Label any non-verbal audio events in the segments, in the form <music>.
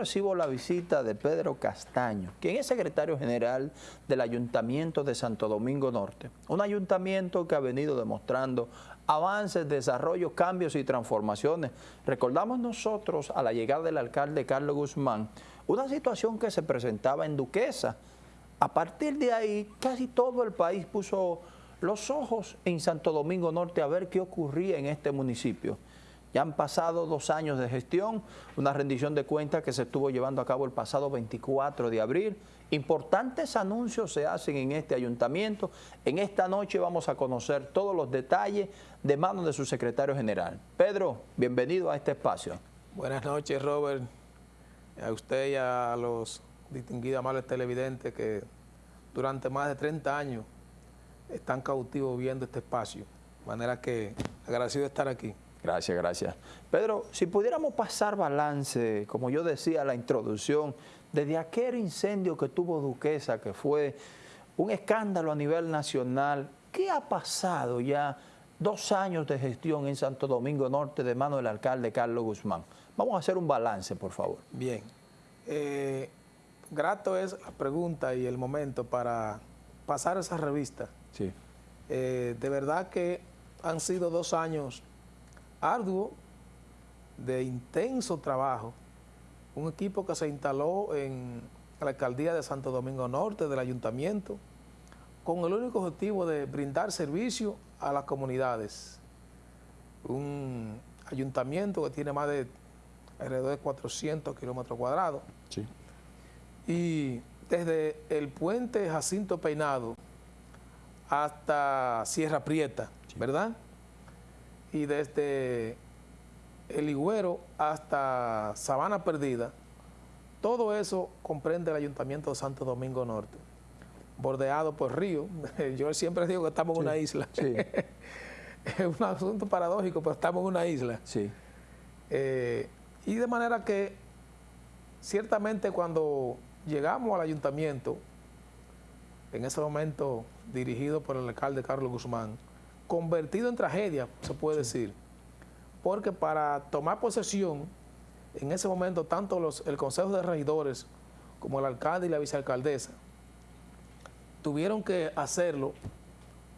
recibo la visita de Pedro Castaño, quien es secretario general del Ayuntamiento de Santo Domingo Norte. Un ayuntamiento que ha venido demostrando avances, desarrollos, cambios y transformaciones. Recordamos nosotros a la llegada del alcalde Carlos Guzmán, una situación que se presentaba en Duquesa. A partir de ahí, casi todo el país puso los ojos en Santo Domingo Norte a ver qué ocurría en este municipio. Ya han pasado dos años de gestión, una rendición de cuentas que se estuvo llevando a cabo el pasado 24 de abril. Importantes anuncios se hacen en este ayuntamiento. En esta noche vamos a conocer todos los detalles de manos de su secretario general. Pedro, bienvenido a este espacio. Buenas noches, Robert. A usted y a los distinguidos amables televidentes que durante más de 30 años están cautivos viendo este espacio. De manera que agradecido de estar aquí. Gracias, gracias. Pedro, si pudiéramos pasar balance, como yo decía en la introducción, desde aquel incendio que tuvo Duquesa, que fue un escándalo a nivel nacional, ¿qué ha pasado ya dos años de gestión en Santo Domingo Norte de mano del alcalde Carlos Guzmán? Vamos a hacer un balance, por favor. Bien. Eh, grato es la pregunta y el momento para pasar esa revista. Sí. Eh, de verdad que han sido dos años arduo, de intenso trabajo, un equipo que se instaló en la alcaldía de Santo Domingo Norte, del ayuntamiento, con el único objetivo de brindar servicio a las comunidades. Un ayuntamiento que tiene más de alrededor de 400 kilómetros cuadrados. Sí. Y desde el puente Jacinto Peinado hasta Sierra Prieta, ¿verdad?, y desde El Higüero hasta Sabana Perdida, todo eso comprende el Ayuntamiento de Santo Domingo Norte, bordeado por río. <laughs> Yo siempre digo que estamos en una isla. Sí. <laughs> es un asunto paradójico, pero estamos en una isla. Sí. Eh, y de manera que ciertamente cuando llegamos al ayuntamiento, en ese momento dirigido por el alcalde Carlos Guzmán, convertido en tragedia, se puede decir, porque para tomar posesión, en ese momento, tanto los, el Consejo de Regidores como el alcalde y la vicealcaldesa tuvieron que hacerlo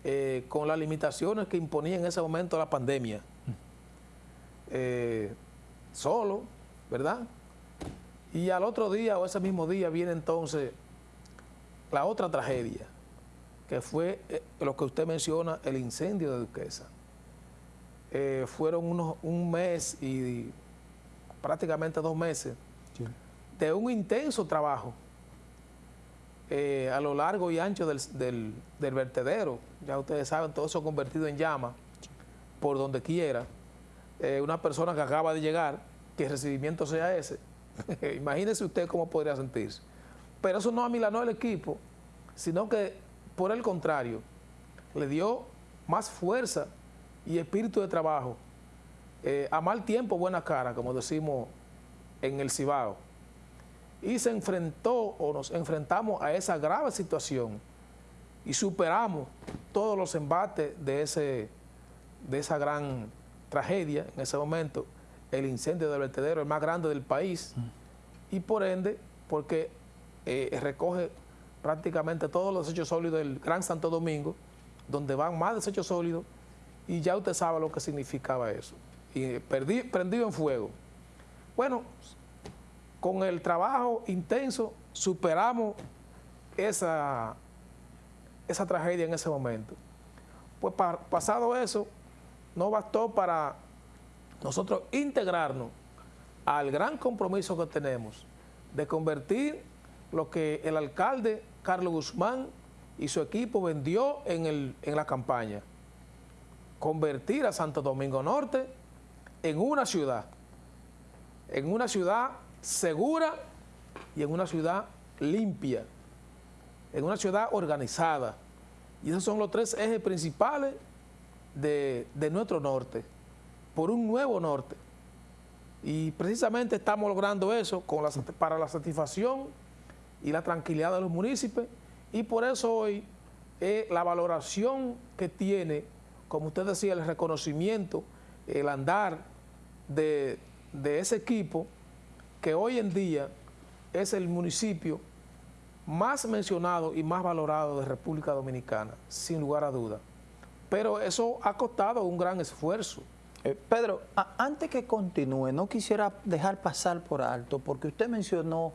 eh, con las limitaciones que imponía en ese momento la pandemia. Eh, solo, ¿verdad? Y al otro día o ese mismo día viene entonces la otra tragedia, que fue eh, lo que usted menciona, el incendio de Duquesa. Eh, fueron unos, un mes y prácticamente dos meses de un intenso trabajo eh, a lo largo y ancho del, vertedero. Ya ustedes saben, todo eso convertido en llama por donde quiera. una persona que acaba de llegar, que el recibimiento sea ese. <laughs> Imagínese usted cómo podría sentirse. Pero eso no amilanó el equipo, sino que por el contrario, le dio más fuerza y espíritu de trabajo. Eh, a mal tiempo, buena cara, como decimos en el Cibao. Y se enfrentó o nos enfrentamos a esa grave situación y superamos todos los embates de, ese, de esa gran tragedia en ese momento, el incendio del vertedero, el más grande del país, y por ende, porque eh, recoge prácticamente todos los desechos sólidos del Gran Santo Domingo, donde van más desechos sólidos, y ya usted sabe lo que significaba eso. Y prendido en fuego. Bueno, con el trabajo intenso superamos esa, esa tragedia en ese momento. Pues pasado eso, no bastó para nosotros integrarnos al gran compromiso que tenemos de convertir lo que el alcalde Carlos Guzmán y su equipo vendió en, el, en la campaña. Convertir a Santo Domingo Norte en una ciudad, en una ciudad segura y en una ciudad limpia, en una ciudad organizada. Y esos son los tres ejes principales de, nuestro norte, por un nuevo norte. Y precisamente estamos logrando eso con para la satisfacción y la tranquilidad de los municipios y por eso hoy la valoración que tiene, como usted decía, el reconocimiento, el andar de, ese equipo que hoy en día es el municipio más mencionado y más valorado de República Dominicana, sin lugar a duda. Pero eso ha costado un gran esfuerzo. Eh, Pedro, antes que continúe, no quisiera dejar pasar por alto, porque usted mencionó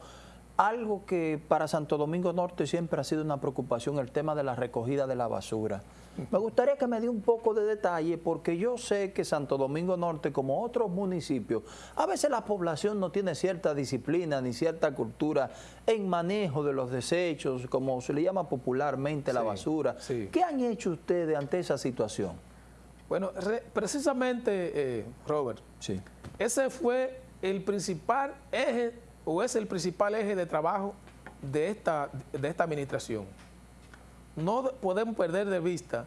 algo que para Santo Domingo Norte siempre ha sido una preocupación, el tema de la recogida de la basura. Me gustaría que me dé un poco de detalle porque yo sé que Santo Domingo Norte, como otros municipios, a veces la población no tiene cierta disciplina ni cierta cultura en manejo de los desechos, como se le llama popularmente la basura. ¿Qué han hecho ustedes ante esa situación? Bueno, precisamente, eh, Robert, sí. ese fue el principal eje o es el principal eje de trabajo de esta, de esta administración. No podemos perder de vista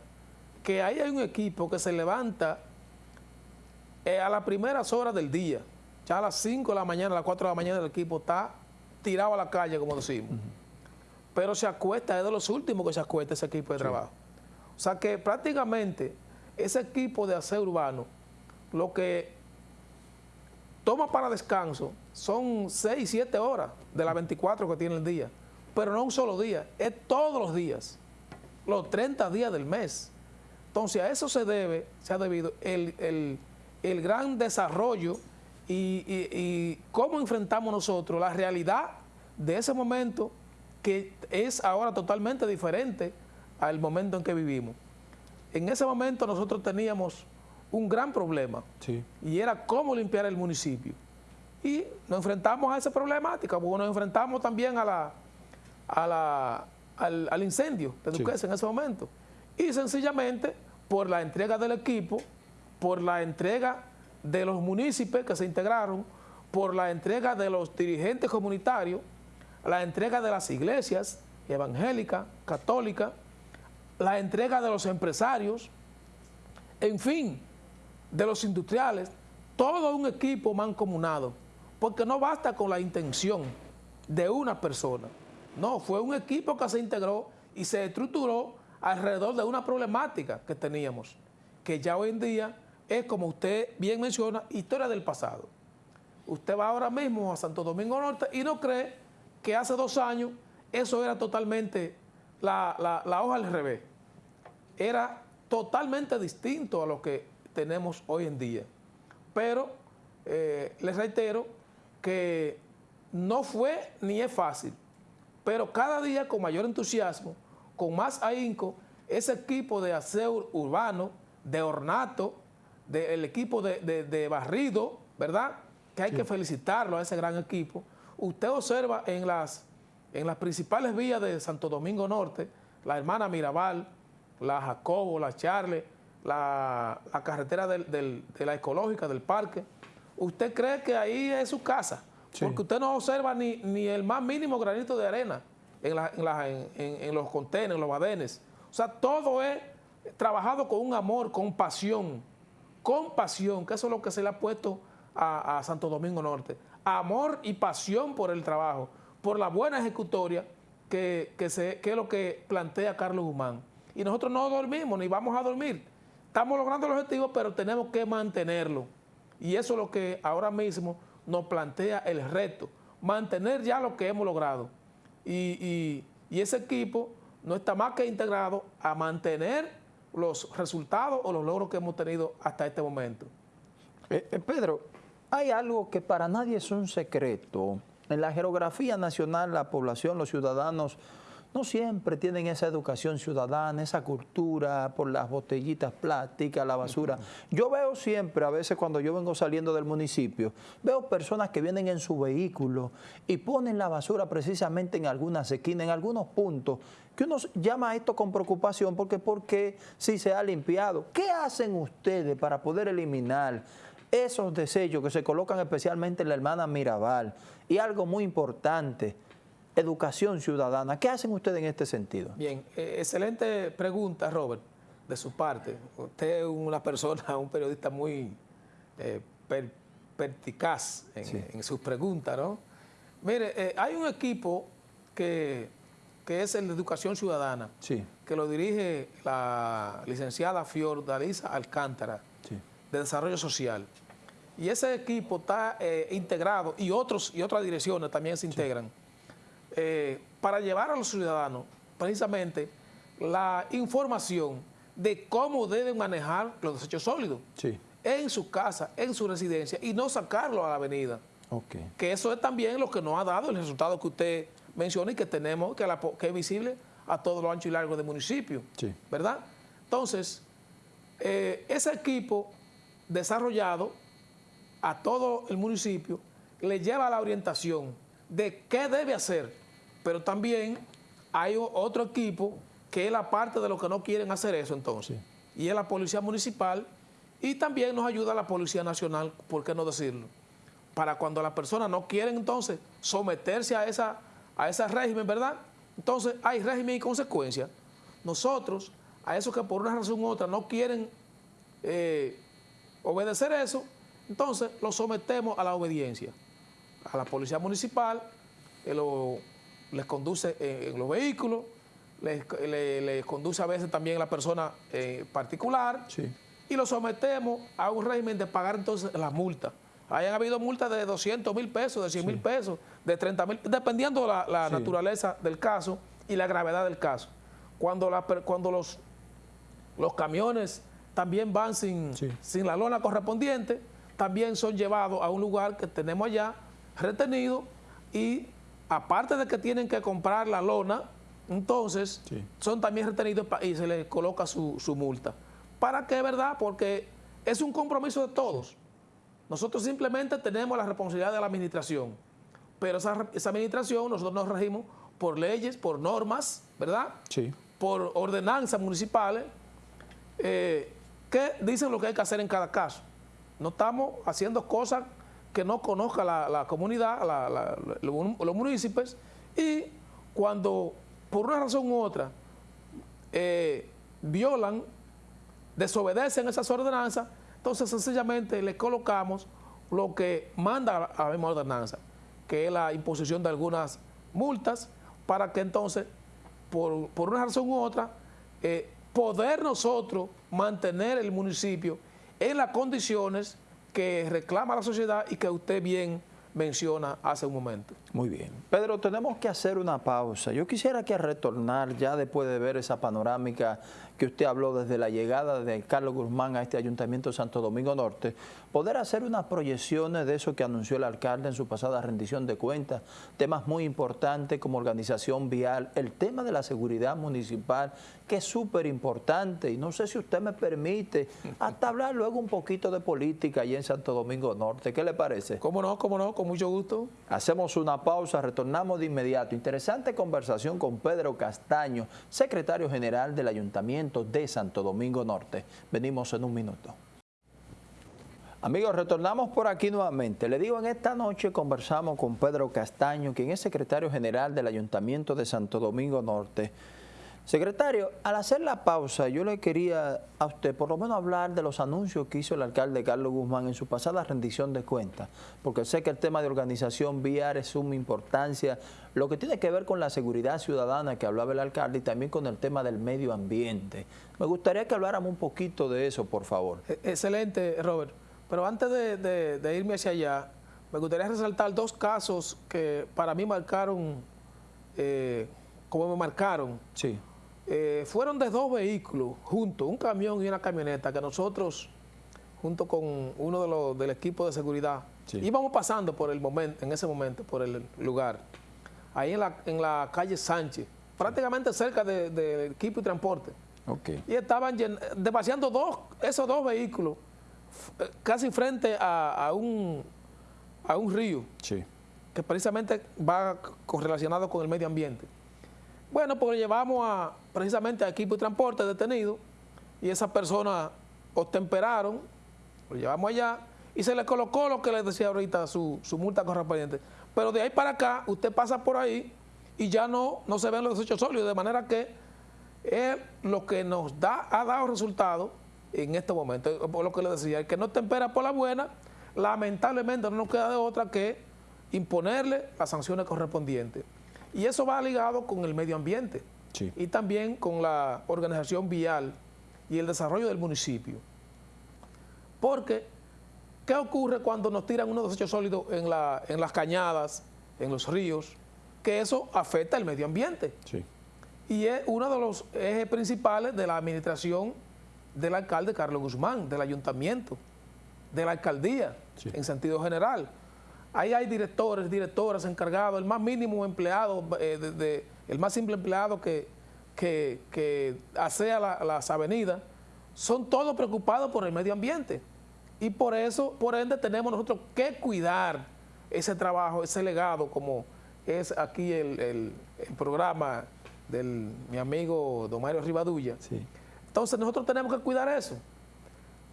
que ahí hay un equipo que se levanta eh, a las primeras horas del día, ya a las 5 de la mañana, a las 4 de la mañana el equipo está tirado a la calle, como decimos. Pero se acuesta, es de los últimos que se acuesta ese equipo de trabajo. O sea que prácticamente ese equipo de aseo urbano, lo que toma para descanso son 6, 7 horas de las 24 que tiene el día. Pero no un solo día, es todos los días, los 30 días del mes. Entonces a eso se debe, se ha debido el, gran desarrollo y, y, cómo enfrentamos nosotros la realidad de ese momento que es ahora totalmente diferente al momento en que vivimos. En ese momento nosotros teníamos un gran problema y era cómo limpiar el municipio. Y nos enfrentamos a esa problemática, porque nos enfrentamos también a la, a la, al, incendio de Duquesa en ese momento. Y sencillamente, por la entrega del equipo, por la entrega de los municipios que se integraron, por la entrega de los dirigentes comunitarios, la entrega de las iglesias evangélicas, católicas, la entrega de los empresarios, en fin, de los industriales, todo un equipo mancomunado, porque no basta con la intención de una persona. No, fue un equipo que se integró y se estructuró alrededor de una problemática que teníamos, que ya hoy en día es, como usted bien menciona, historia del pasado. Usted va ahora mismo a Santo Domingo Norte y no cree que hace dos años eso era totalmente la, la hoja al revés. Era totalmente distinto a lo que tenemos hoy en día. Pero eh, les reitero que no fue ni es fácil, pero cada día con mayor entusiasmo, con más ahínco, ese equipo de aseo urbano, de ornato, del equipo de, barrido, ¿verdad? Que hay que felicitarlo a ese gran equipo. Usted observa en las, en las principales vías de Santo Domingo Norte, la hermana Mirabal, la Jacobo, la Charle, la, carretera de la ecológica, del parque, usted cree que ahí es su casa, porque usted no observa ni, ni, el más mínimo granito de arena en, los contenedores, en los badenes. O sea, todo es trabajado con un amor, con pasión, con pasión, que eso es lo que se le ha puesto a, Santo Domingo Norte. Amor y pasión por el trabajo, por la buena ejecutoria que, que, que es lo que plantea Carlos Guzmán. Y nosotros no dormimos, ni vamos a dormir Estamos logrando el objetivo, pero tenemos que mantenerlo. Y eso es lo que ahora mismo nos plantea el reto, mantener ya lo que hemos logrado. Y, ese equipo no está más que integrado a mantener los resultados o los logros que hemos tenido hasta este momento. Eh, eh, Pedro, hay algo que para nadie es un secreto. En la geografía nacional, la población, los ciudadanos no siempre tienen esa educación ciudadana, esa cultura por las botellitas plásticas, la basura. Yo veo siempre, a veces cuando yo vengo saliendo del municipio, veo personas que vienen en su vehículo y ponen la basura precisamente en algunas esquinas, en algunos puntos, que uno llama a esto con preocupación porque porque si se ha limpiado. ¿Qué hacen ustedes para poder eliminar esos desechos que se colocan especialmente en la hermana Mirabal? Y algo muy importante, educación ciudadana. ¿Qué hacen ustedes en este sentido? Bien, eh, excelente pregunta, Robert, de su parte. Usted es una persona, <laughs> un periodista muy eh, perticaz en, sus preguntas, ¿no? Mire, eh, hay un equipo que, es el de Educación Ciudadana, sí. que lo dirige la licenciada Fiordalisa Alcántara, de Desarrollo Social. y ese equipo está eh, integrado y, otros, y otras direcciones también se integran eh, para llevar a los ciudadanos precisamente la información de cómo deben manejar los desechos sólidos en su casa, en su residencia y no sacarlo a la avenida. Que eso es también lo que nos ha dado el resultado que usted menciona y que tenemos, que, que es visible a todo lo ancho y largo del municipio. ¿Verdad? Entonces, eh, ese equipo desarrollado a todo el municipio le lleva la orientación de qué debe hacer, pero también hay otro equipo que es la parte de los que no quieren hacer eso entonces, y es la Policía Municipal, y también nos ayuda la Policía Nacional, ¿por qué no decirlo? Para cuando las personas no quieren entonces someterse a, esa, a ese régimen, ¿verdad? Entonces hay régimen y consecuencias. Nosotros, a esos que por una razón u otra no quieren eh, obedecer eso, entonces lo sometemos a la obediencia. A la policía municipal, les conduce en, los vehículos, les, conduce a veces también la persona eh, particular y lo sometemos a un régimen de pagar entonces las multas. Hayan habido multas de 200 mil pesos, de 100 mil pesos, de 30 mil, dependiendo la, la naturaleza del caso y la gravedad del caso. Cuando, cuando los, los camiones también van sin, sin la lona correspondiente, también son llevados a un lugar que tenemos allá retenido y aparte de que tienen que comprar la lona, entonces son también retenidos y se les coloca su, multa. ¿Para qué, verdad? Porque es un compromiso de todos. Nosotros simplemente tenemos la responsabilidad de la administración, pero esa, administración nosotros nos regimos por leyes, por normas, ¿verdad? Sí. Por ordenanzas municipales eh, que dicen lo que hay que hacer en cada caso. No estamos haciendo cosas que no conozca la, comunidad, los municipios, y cuando por una razón u otra eh, violan, desobedecen esas ordenanzas, entonces sencillamente le colocamos lo que manda la misma ordenanza, que es la imposición de algunas multas, para que entonces, por, una razón u otra, eh, poder nosotros mantener el municipio en las condiciones que reclama la sociedad y que usted bien menciona hace un momento. Muy bien. Pedro, tenemos que hacer una pausa. Yo quisiera que retornar ya después de ver esa panorámica que usted habló desde la llegada de Carlos Guzmán a este Ayuntamiento de Santo Domingo Norte, poder hacer unas proyecciones de eso que anunció el alcalde en su pasada rendición de cuentas, temas muy importantes como organización vial, el tema de la seguridad municipal, que es súper importante, y no sé si usted me permite <laughs> hasta hablar luego un poquito de política allí en Santo Domingo Norte. ¿Qué le parece? ¿Cómo no? ¿Cómo no? Con mucho gusto. Hacemos una pausa, retornamos de inmediato. Interesante conversación con Pedro Castaño, secretario general del Ayuntamiento de Santo Domingo Norte. Venimos en un minuto. Amigos, retornamos por aquí nuevamente. Le digo, en esta noche conversamos con Pedro Castaño, quien es secretario general del Ayuntamiento de Santo Domingo Norte. Secretario, al hacer la pausa, yo le quería a usted por lo menos hablar de los anuncios que hizo el alcalde Carlos Guzmán en su pasada rendición de cuentas, porque sé que el tema de organización vial es suma importancia, lo que tiene que ver con la seguridad ciudadana que hablaba el alcalde y también con el tema del medio ambiente. Me gustaría que habláramos un poquito de eso, por favor. E-, excelente, Robert. Pero antes de, irme hacia allá, me gustaría resaltar dos casos que para mí marcaron, eh, como me marcaron. Sí eh, fueron de dos vehículos juntos, un camión y una camioneta, que nosotros, junto con uno de los del equipo de seguridad, íbamos pasando por el momento, en ese momento, por el lugar, ahí en la, en la calle Sánchez, prácticamente cerca del de equipo y transporte. Y estaban demasiando dos, esos dos vehículos eh, casi frente a, un, a un río. Que precisamente va relacionado con el medio ambiente. Bueno, pues llevamos a, precisamente a equipo de transporte detenido y esas personas obtemperaron, lo llevamos allá y se le colocó lo que les decía ahorita, su, multa correspondiente. Pero de ahí para acá, usted pasa por ahí y ya no, no se ven los desechos sólidos, de manera que es lo que nos da, ha dado resultado en este momento. Por lo que le decía, el que no tempera por la buena, lamentablemente no nos queda de otra que imponerle las sanciones correspondientes. Y eso va ligado con el medio ambiente y también con la organización vial y el desarrollo del municipio. Porque, ¿qué ocurre cuando nos tiran unos desechos sólidos en, la, en las cañadas, en los ríos? Que eso afecta al medio ambiente. Sí. Y es uno de los ejes principales de la administración del alcalde Carlos Guzmán, del ayuntamiento, de la alcaldía, Sí. en sentido general. Ahí hay directores, directoras encargados, el más mínimo empleado, eh, de- de- el más simple empleado que, que, que asea la- las avenidas, son todos preocupados por el medio ambiente. Y por eso, por ende, tenemos nosotros que cuidar ese trabajo, ese legado, como es aquí el, el- el programa del mi amigo Don Mario Rivadulla. Sí. Entonces nosotros tenemos que cuidar eso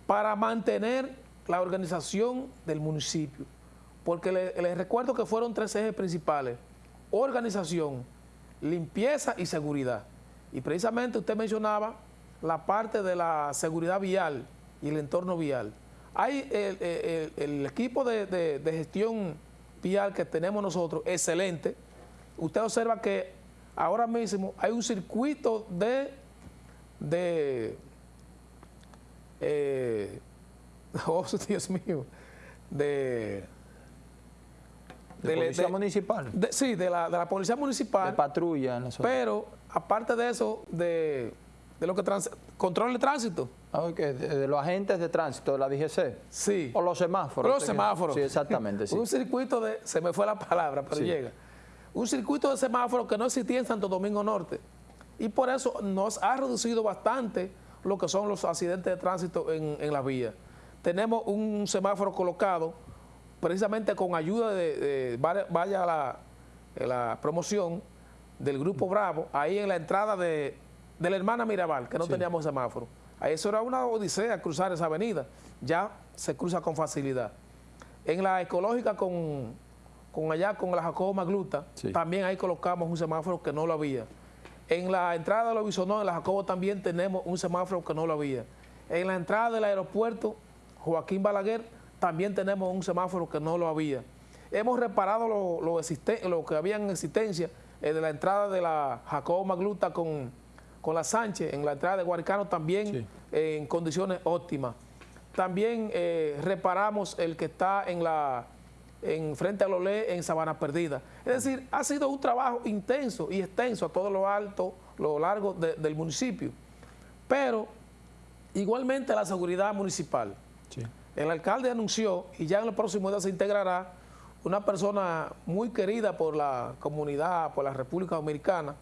para mantener la organización del municipio. Porque le- les recuerdo que fueron tres ejes principales. Organización, limpieza y seguridad. Y precisamente usted mencionaba la parte de la seguridad vial y el entorno vial. Hay el, el- equipo de, de- de gestión vial que tenemos nosotros, excelente. Usted observa que ahora mismo hay un circuito de de eh, <laughs> oh Dios mío de, De del- policía de- municipal. de- sí de la, de la policía De municipal patrulla en la zona. pero aparte de eso de, de lo que trans, controla el tránsito Ah, de, de los agentes de tránsito de la DGC. sí O los semáforos. los semáforos Sí, exactamente. Sí. <laughs> un circuito de se me fue la palabra pero Sí. llega un circuito de semáforos que no existía en Santo Domingo Norte y por eso nos ha reducido bastante lo que son los accidentes de tránsito en, en las vías. Tenemos un semáforo colocado precisamente con ayuda de, de- vaya- vaya la, la promoción del Grupo Bravo, ahí en la entrada de, de la hermana Mirabal, que no Sí. teníamos semáforo. Eso era una odisea cruzar esa avenida, ya se cruza con facilidad. En la ecológica con, con allá, con la Jacobo Magluta, Sí. también ahí colocamos un semáforo que no lo había. En la entrada de los Bisonó, en la Jacobo también tenemos un semáforo que no lo había. En la entrada del aeropuerto Joaquín Balaguer también tenemos un semáforo que no lo había. Hemos reparado lo, lo, existen- lo que había en existencia eh, de la entrada de la Jacobo Magluta con, con la Sánchez, en la entrada de Guaricano también Sí. eh, en condiciones óptimas. También eh, reparamos el que está en la en frente a Lolé en Sabana Perdida. Es decir, ha sido un trabajo intenso y extenso a todo lo alto, lo largo de- del municipio. Pero igualmente la seguridad municipal. El alcalde anunció, y ya en los próximos días se integrará, una persona muy querida por la comunidad, por la República Dominicana,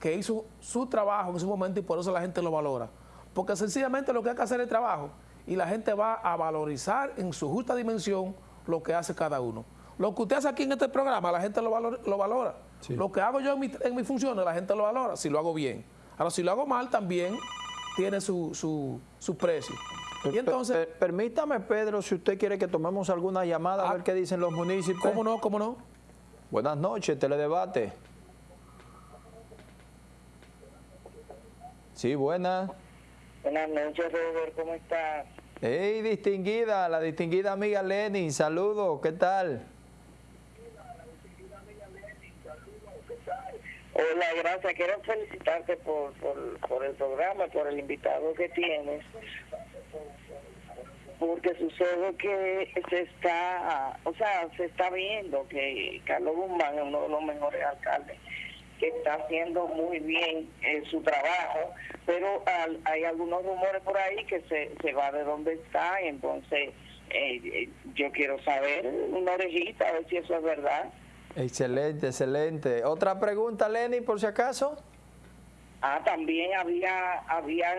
que hizo su trabajo en su momento y por eso la gente lo valora. Porque sencillamente lo que hay que hacer es el trabajo y la gente va a valorizar en su justa dimensión lo que hace cada uno. Lo que usted hace aquí en este programa, la gente lo, valor- lo valora. Sí. Lo que hago yo en, mi- en mis funciones, la gente lo valora, si lo hago bien. Ahora, si lo hago mal, también tiene su, su, su precio. Y entonces... Per- per- permítame, Pedro, si usted quiere que tomemos alguna llamada a Ah. ver qué dicen los municipios. ¿Cómo no? ¿Cómo no? Buenas noches, Teledebate. Sí, buenas. Buenas noches, Robert, ¿cómo estás? Hey, distinguida, la distinguida amiga Lenny, saludos, ¿qué tal? Hola, gracias. Quiero felicitarte por, por, por el programa, por el invitado que tienes. Porque sucede que se está, o sea, se está viendo que Carlos Guzmán es uno de los mejores alcaldes que está haciendo muy bien eh, su trabajo, pero al- hay algunos rumores por ahí que se, se va de donde está, entonces eh, eh, yo quiero saber una orejita, a ver si eso es verdad. Excelente, excelente. Otra pregunta, Lenny, por si acaso. Ah, también había, habían,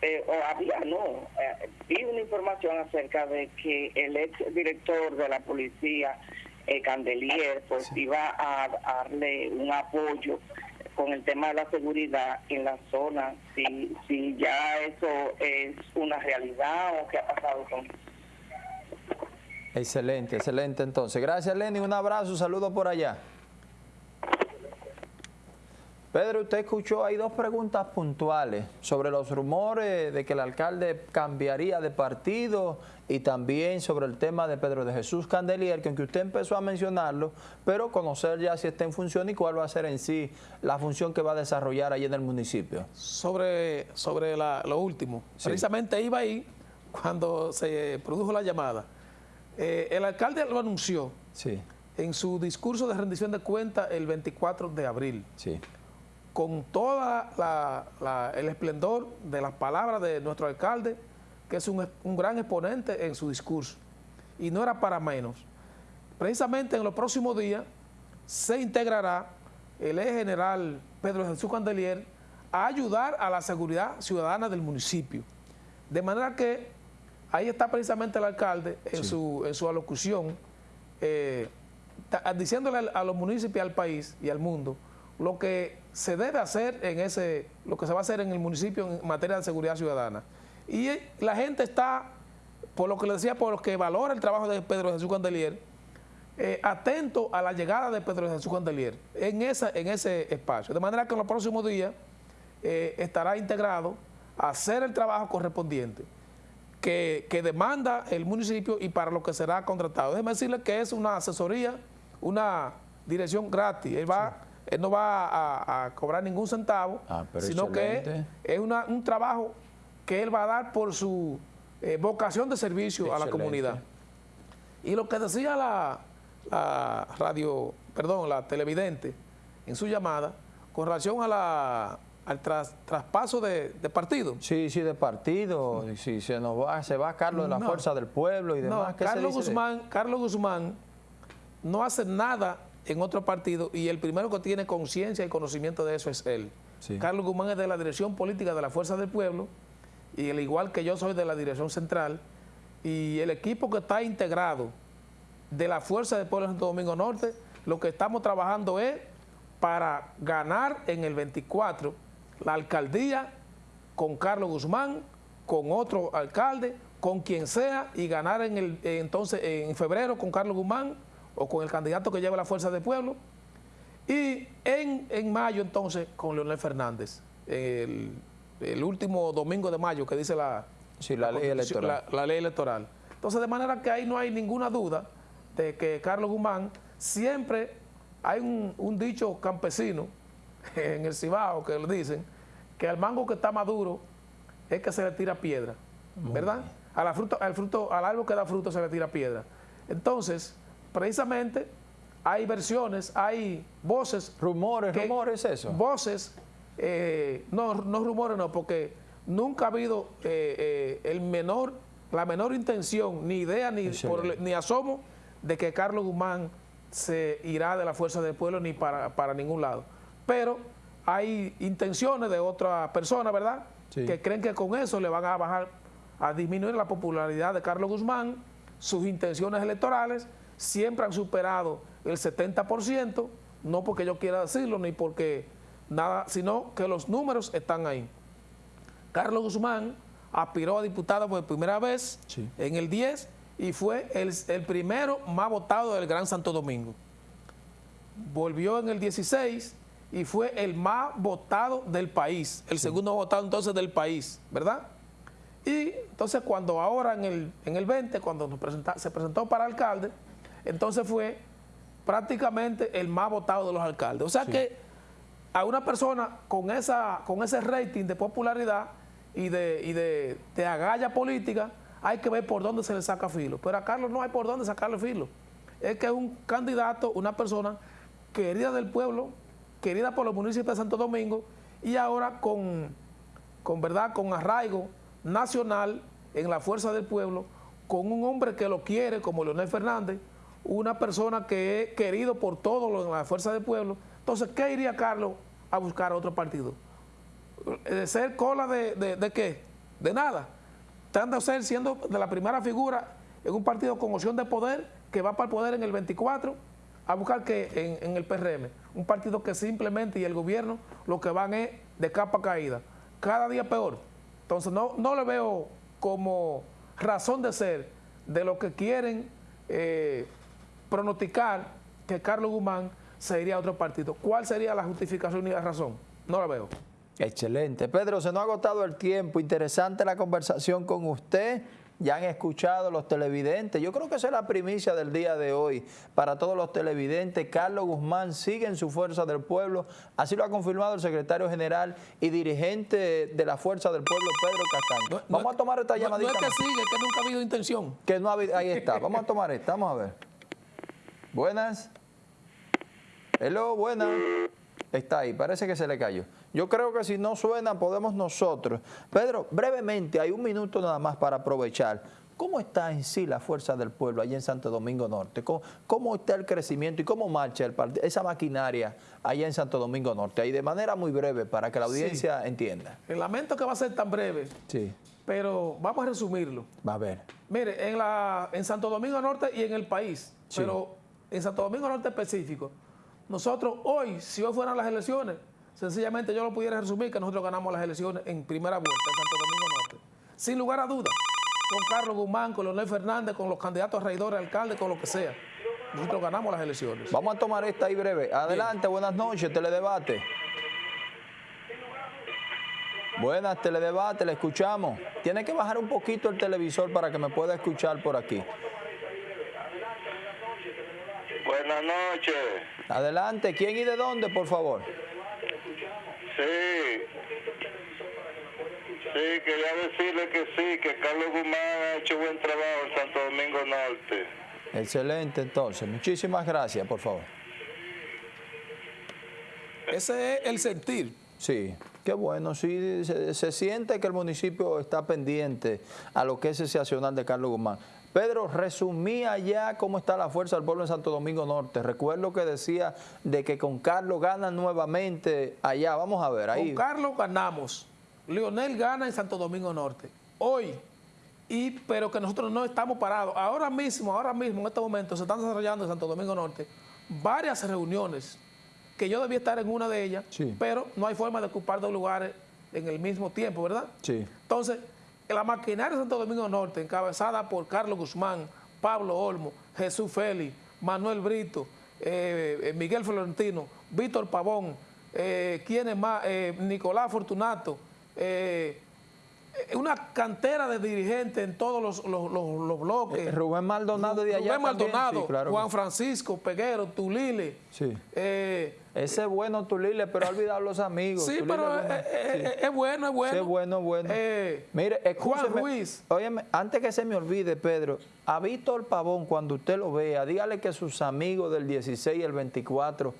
eh, o había, no, eh, vi una información acerca de que el ex director de la policía, eh, Candelier, pues iba a, a darle un apoyo con el tema de la seguridad en la zona, si, si ya eso es una realidad o qué ha pasado con eso. Excelente, excelente entonces. Gracias, Lenny. Un abrazo, saludo por allá. Pedro, usted escuchó, hay dos preguntas puntuales sobre los rumores de que el alcalde cambiaría de partido y también sobre el tema de Pedro de Jesús Candelier, que aunque usted empezó a mencionarlo, pero conocer ya si está en función y cuál va a ser en sí la función que va a desarrollar allí en el municipio. Sobre, sobre la- lo último. Sí. Precisamente iba ahí cuando se produjo la llamada. Eh, el alcalde lo anunció Sí, en su discurso de rendición de cuentas el 24 de abril, sí. con todo el esplendor de las palabras de nuestro alcalde, que es un, un gran exponente en su discurso. Y no era para menos. Precisamente en los próximos días se integrará el eje general Pedro Jesús Candelier a ayudar a la seguridad ciudadana del municipio. De manera que ahí está precisamente el alcalde en, Sí. su, en su alocución, eh, diciéndole a los municipios, al país y al mundo lo que se debe hacer en ese, lo que se va a hacer en el municipio en materia de seguridad ciudadana. Y la gente está, por lo que le decía, por lo que valora el trabajo de Pedro Jesús Candelier, eh, atento a la llegada de Pedro Jesús Candelier en, esa, en ese espacio. De manera que en los próximos días eh, estará integrado a hacer el trabajo correspondiente que, que demanda el municipio y para lo que será contratado. Déjeme decirle que es una asesoría, una dirección gratis. Él, va, él no va a, a cobrar ningún centavo, Ah, sino que es una- un trabajo que él va a dar por su eh, vocación de servicio a la comunidad. Y lo que decía la, la radio, perdón, la televidente en su llamada con relación a la, al tras- traspaso de, de partido. Sí, sí, de partido, si se nos va, se va Carlos de la No. Fuerza del Pueblo y demás. No, ¿qué se Carlos de- Guzmán, Carlos Guzmán no hace nada en otro partido y el primero que tiene conciencia y conocimiento de eso es él. Sí. Carlos Guzmán es de la dirección política de la Fuerza del Pueblo y al igual que yo soy de la dirección central y el equipo que está integrado de la Fuerza del Pueblo de Santo Domingo Norte, lo que estamos trabajando es para ganar en el 24 la alcaldía con Carlos Guzmán, con otro alcalde, con quien sea, y ganar en el eh, entonces en febrero con Carlos Guzmán o con el candidato que lleva la fuerza del pueblo. Y en, en mayo entonces con Leonel Fernández, el, el último domingo de mayo que dice la, Sí, la ley electoral. la- la ley electoral. Entonces, de manera que ahí no hay ninguna duda de que Carlos Guzmán siempre hay un, un dicho campesino <laughs> en el Cibao que le dicen que al mango que está maduro es que se le tira piedra, ¿verdad? A la fruta, al, fruto, al árbol que da fruto se le tira piedra. Entonces, precisamente hay versiones, hay voces Rumores, que- rumores, eso. Voces, eh, no, no rumores, no, porque nunca ha habido eh, eh, el menor, la menor intención, ni idea, ni, por- ni asomo de que Carlos Guzmán se irá de la Fuerza del Pueblo ni para, para ningún lado. Pero hay intenciones de otra persona, ¿verdad? Sí. Que creen que con eso le van a bajar, a disminuir la popularidad de Carlos Guzmán, sus intenciones electorales siempre han superado el 70%, no porque yo quiera decirlo, ni porque nada, sino que los números están ahí. Carlos Guzmán aspiró a diputado por primera vez Sí. en el 10 y fue el, el primero más votado del Gran Santo Domingo. Volvió en el 16 y fue el más votado del país, el segundo votado entonces del país, ¿verdad? Y entonces cuando ahora en el, en el 20, cuando nos presenta- se presentó para alcalde, entonces fue prácticamente el más votado de los alcaldes. O sea que a una persona con, esa, con ese rating de popularidad y de, y de, de agalla política, hay que ver por dónde se le saca filo. Pero a Carlos no hay por dónde sacarle filo. Es que es un candidato, una persona querida del pueblo, querida por los municipios de Santo Domingo y ahora con, con verdad, con arraigo nacional en la fuerza del pueblo, con un hombre que lo quiere como Leonel Fernández, una persona que es querido por todos en la fuerza del pueblo. Entonces, ¿qué iría Carlos a buscar a otro partido? ¿De ser cola de, de- de qué? De nada. Estando ser siendo de la primera figura en un partido con opción de poder que va para el poder en el 24 a buscar que en, el PRM, un partido que simplemente y el gobierno lo que van es de capa caída, cada día peor. Entonces no, no le veo como razón de ser de lo que quieren eh, pronosticar que Carlos Guzmán se iría a otro partido. ¿Cuál sería la justificación y la razón? No la veo. Excelente. Pedro, se nos ha agotado el tiempo. Interesante la conversación con usted. Ya han escuchado los televidentes. Yo creo que esa es la primicia del día de hoy para todos los televidentes. Carlos Guzmán sigue en su Fuerza del Pueblo, así lo ha confirmado el secretario general y dirigente de la Fuerza del Pueblo, Pedro Castaño. vamos a tomar esta llamadita. No, es que sigue, que nunca ha habido intención. Que no ha habido, ahí está, vamos a tomar esta, vamos a ver. Buenas. Hello, buenas. Está ahí, parece que se le cayó. Yo creo que si no suena, podemos nosotros. Pedro, brevemente, hay un minuto nada más para aprovechar. ¿Cómo está en sí la fuerza del pueblo allá en Santo Domingo Norte? ¿Cómo, está el crecimiento y cómo marcha esa maquinaria allá en Santo Domingo Norte? Ahí de manera muy breve para que la audiencia entienda. El lamento que va a ser tan breve, sí. pero vamos a resumirlo. Va a ver. Mire, en, la, en Santo Domingo Norte y en el país, pero en Santo Domingo Norte específico, nosotros hoy, si hoy fueran las elecciones, sencillamente yo lo pudiera resumir que nosotros ganamos las elecciones en primera vuelta en Santo Domingo Norte. Sin lugar a dudas, con Carlos Guzmán, con Leonel Fernández, con los candidatos a regidores, alcaldes, con lo que sea. Nosotros ganamos las elecciones. Vamos a tomar esta ahí breve. Adelante, buenas noches, Teledebate. Buenas, Teledebate, le escuchamos. Tiene que bajar un poquito el televisor para que me pueda escuchar por aquí. Buenas noches. Adelante, ¿quién y de dónde, por favor? Sí. Sí, quería decirle que sí, que Carlos Guzmán ha hecho buen trabajo en Santo Domingo Norte. Excelente, entonces. Muchísimas gracias, por favor. Ese es el sentir. Sí, qué bueno. Sí, se, se siente que el municipio está pendiente a lo que es ese accionar de Carlos Guzmán. Pedro, resumía ya cómo está la fuerza del pueblo en Santo Domingo Norte. Recuerdo que decía de que con Carlos gana nuevamente allá. Vamos a ver ahí. Con Carlos ganamos. Leonel gana en Santo Domingo Norte. Hoy, y, pero que nosotros no estamos parados. Ahora mismo, ahora mismo, en este momento, se están desarrollando en Santo Domingo Norte varias reuniones que yo debía estar en una de ellas, pero no hay forma de ocupar dos lugares en el mismo tiempo, ¿verdad? Sí. Entonces, la maquinaria de Santo Domingo Norte, encabezada por Carlos Guzmán, Pablo Olmo, Jesús Félix, Manuel Brito, eh, eh, Miguel Florentino, Víctor Pavón, eh, ¿quién más? Nicolás Fortunato, una cantera de dirigentes en todos los, bloques. Rubén Maldonado de allá Rubén Maldonado, Juan Francisco, Peguero, Tulile. Sí. Ese es bueno Tulile, pero ha olvidado los amigos. Sí, pero es bueno. es, bueno, es bueno. es bueno, Eh, Mire, Juan Ruiz. Óyeme, antes que se me olvide, Pedro, a Víctor Pavón, cuando usted lo vea, dígale que sus amigos del 16 y el 24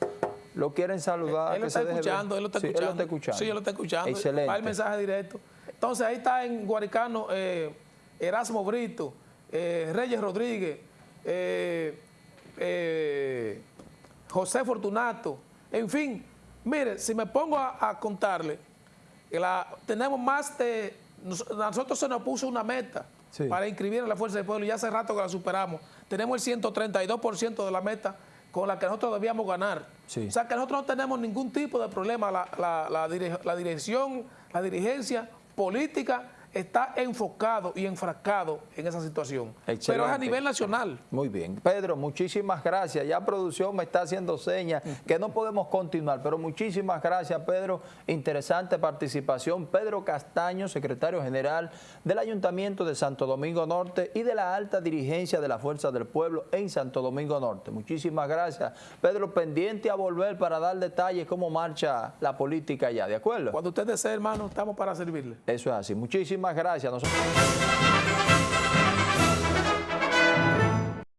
lo quieren saludar. Él, lo está escuchando, él lo está sí, escuchando. Él lo está escuchando. Sí, él lo está escuchando. Excelente. Va el mensaje directo. Entonces, ahí está en Guaricano eh, Erasmo Brito, eh, Reyes Rodríguez, eh, José Fortunato, en fin, mire, si me pongo a, contarle, tenemos más de, nosotros se nos puso una meta para inscribir en la Fuerza del Pueblo y hace rato que la superamos. Tenemos el 132% de la meta con la que nosotros debíamos ganar. O sea que nosotros no tenemos ningún tipo de problema. la dirección, la dirigencia política está enfocado y enfrascado en esa situación. Pero es a nivel nacional. Muy bien. Pedro, muchísimas gracias. Ya producción me está haciendo señas que no podemos continuar, pero muchísimas gracias, Pedro. Interesante participación. Pedro Castaño, secretario general del Ayuntamiento de Santo Domingo Norte y de la alta dirigencia de la Fuerza del Pueblo en Santo Domingo Norte. Muchísimas gracias. Pedro, pendiente a volver para dar detalles cómo marcha la política allá, ¿de acuerdo? Cuando usted desee, hermano, estamos para servirle. Eso es así. Muchísimas gracias. Nosotros...